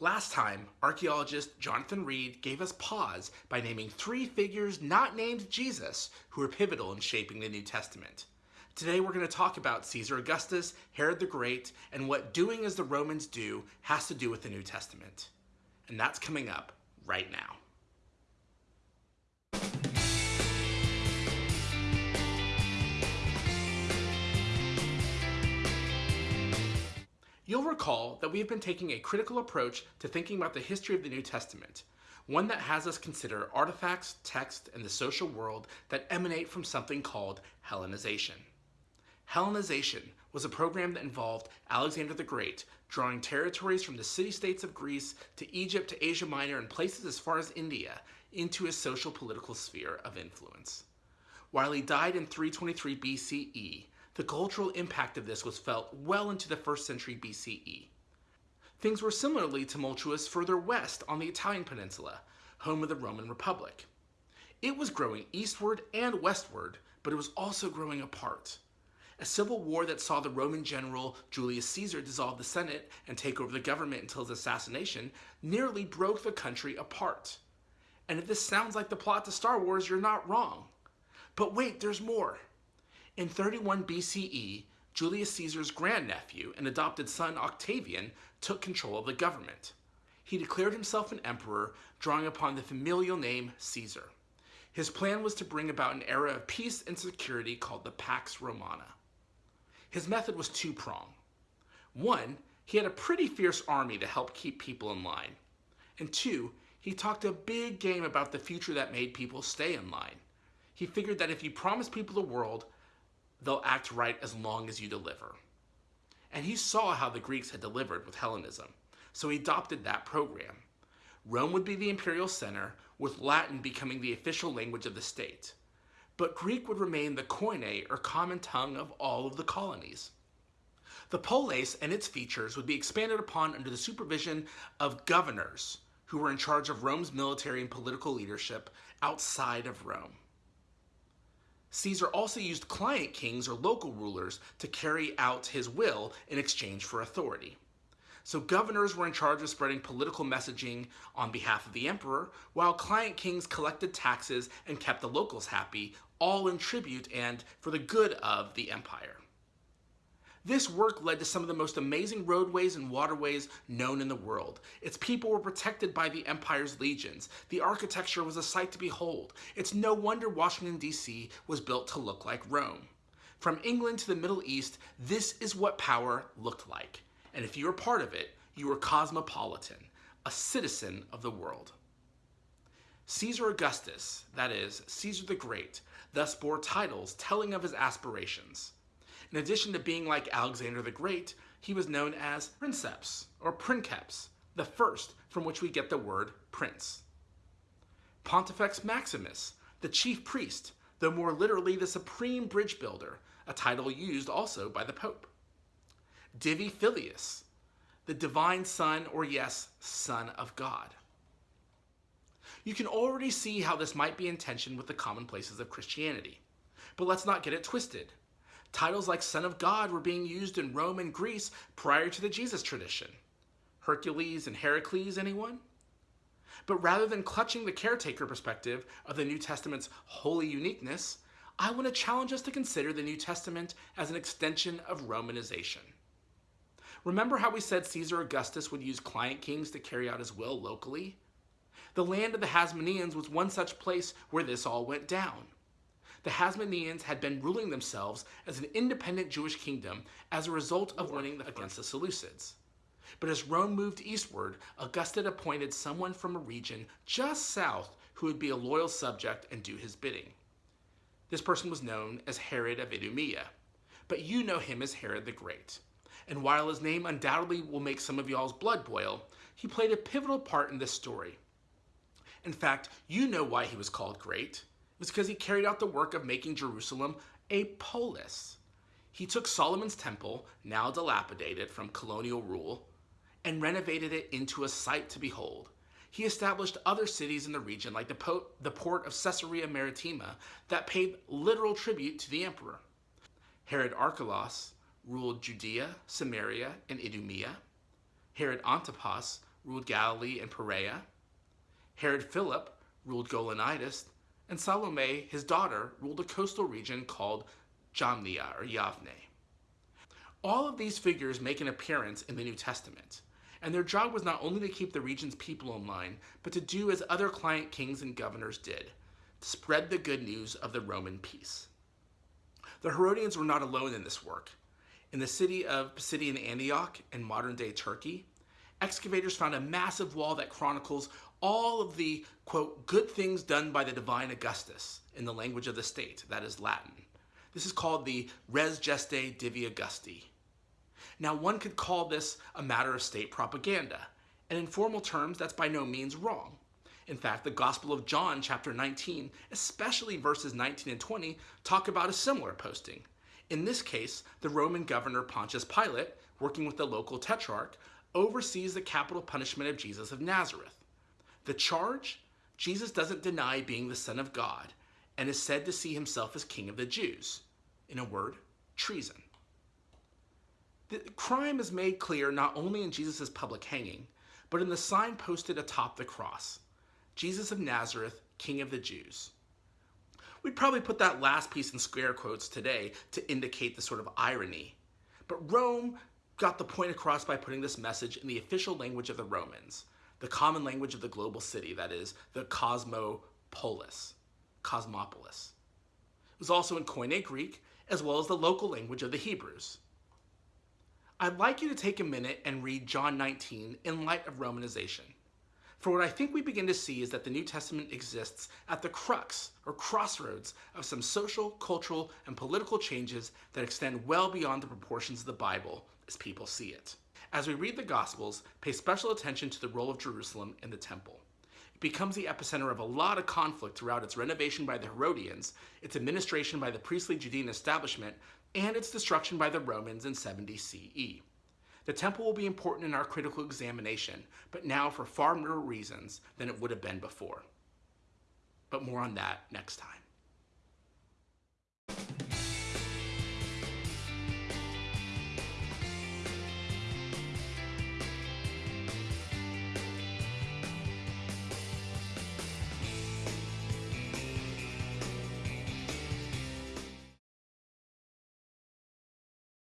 Last time, archaeologist Jonathan Reed gave us pause by naming three figures not named Jesus who were pivotal in shaping the New Testament. Today we're going to talk about Caesar Augustus, Herod the Great, and what doing as the Romans do has to do with the New Testament. And that's coming up right now. You'll recall that we have been taking a critical approach to thinking about the history of the New Testament, one that has us consider artifacts, text, and the social world that emanate from something called Hellenization. Hellenization was a program that involved Alexander the Great drawing territories from the city-states of Greece to Egypt to Asia Minor and places as far as India into his social political sphere of influence. While he died in 323 BCE, the cultural impact of this was felt well into the first century BCE. Things were similarly tumultuous further west on the Italian peninsula, home of the Roman Republic. It was growing eastward and westward, but it was also growing apart. A civil war that saw the Roman general Julius Caesar dissolve the Senate and take over the government until his assassination nearly broke the country apart. And if this sounds like the plot to Star Wars, you're not wrong. But wait, there's more. In 31 BCE, Julius Caesar's grandnephew and adopted son Octavian took control of the government. He declared himself an emperor, drawing upon the familial name Caesar. His plan was to bring about an era of peace and security called the Pax Romana. His method was two-pronged. One, he had a pretty fierce army to help keep people in line. And two, he talked a big game about the future that made people stay in line. He figured that if you promised people the world, they'll act right as long as you deliver. And he saw how the Greeks had delivered with Hellenism, so he adopted that program. Rome would be the imperial center, with Latin becoming the official language of the state. But Greek would remain the koine, or common tongue, of all of the colonies. The polis and its features would be expanded upon under the supervision of governors, who were in charge of Rome's military and political leadership outside of Rome. Caesar also used client kings or local rulers to carry out his will in exchange for authority. So governors were in charge of spreading political messaging on behalf of the emperor, while client kings collected taxes and kept the locals happy, all in tribute and for the good of the empire. This work led to some of the most amazing roadways and waterways known in the world. Its people were protected by the empire's legions. The architecture was a sight to behold. It's no wonder Washington, D.C. was built to look like Rome. From England to the Middle East, this is what power looked like. And if you were part of it, you were cosmopolitan, a citizen of the world. Caesar Augustus, that is, Caesar the Great, thus bore titles telling of his aspirations. In addition to being like Alexander the Great, he was known as Princeps or Princeps, the first from which we get the word prince. Pontifex Maximus, the chief priest, though more literally the supreme bridge builder, a title used also by the Pope. Divi Filius, the divine son, or yes, son of God. You can already see how this might be in tension with the commonplaces of Christianity. But let's not get it twisted. Titles like Son of God were being used in Rome and Greece prior to the Jesus tradition. Hercules and Heracles, anyone? But rather than clutching the caretaker perspective of the New Testament's holy uniqueness, I want to challenge us to consider the New Testament as an extension of Romanization. Remember how we said Caesar Augustus would use client kings to carry out his will locally? The land of the Hasmoneans was one such place where this all went down the Hasmoneans had been ruling themselves as an independent Jewish kingdom as a result of winning against the Seleucids. But as Rome moved eastward, Augustus appointed someone from a region just south who would be a loyal subject and do his bidding. This person was known as Herod of Idumea, but you know him as Herod the Great. And while his name undoubtedly will make some of y'all's blood boil, he played a pivotal part in this story. In fact, you know why he was called great was because he carried out the work of making Jerusalem a polis. He took Solomon's temple, now dilapidated from colonial rule, and renovated it into a sight to behold. He established other cities in the region, like the, po the port of Caesarea Maritima, that paid literal tribute to the emperor. Herod Archelaus ruled Judea, Samaria, and Idumea. Herod Antipas ruled Galilee and Perea. Herod Philip ruled Gaulonitis, and Salome, his daughter, ruled a coastal region called Jamnia or Yavne. All of these figures make an appearance in the New Testament, and their job was not only to keep the region's people in line, but to do as other client kings and governors did, spread the good news of the Roman peace. The Herodians were not alone in this work. In the city of Pisidian Antioch in modern-day Turkey, excavators found a massive wall that chronicles all of the, quote, good things done by the divine Augustus in the language of the state, that is Latin. This is called the Res Gestae Divi Augusti. Now, one could call this a matter of state propaganda, and in formal terms, that's by no means wrong. In fact, the Gospel of John, chapter 19, especially verses 19 and 20, talk about a similar posting. In this case, the Roman governor Pontius Pilate, working with the local tetrarch, oversees the capital punishment of Jesus of Nazareth. The charge? Jesus doesn't deny being the Son of God and is said to see himself as King of the Jews. In a word, treason. The crime is made clear not only in Jesus' public hanging, but in the sign posted atop the cross Jesus of Nazareth, King of the Jews. We'd probably put that last piece in square quotes today to indicate the sort of irony. But Rome got the point across by putting this message in the official language of the Romans, the common language of the global city, that is, the cosmopolis, cosmopolis. It was also in Koine Greek, as well as the local language of the Hebrews. I'd like you to take a minute and read John 19 in light of Romanization. For what I think we begin to see is that the New Testament exists at the crux or crossroads of some social, cultural, and political changes that extend well beyond the proportions of the Bible as people see it. As we read the Gospels, pay special attention to the role of Jerusalem in the temple. It becomes the epicenter of a lot of conflict throughout its renovation by the Herodians, its administration by the priestly Judean establishment, and its destruction by the Romans in 70 CE. The temple will be important in our critical examination, but now for far more reasons than it would have been before. But more on that next time.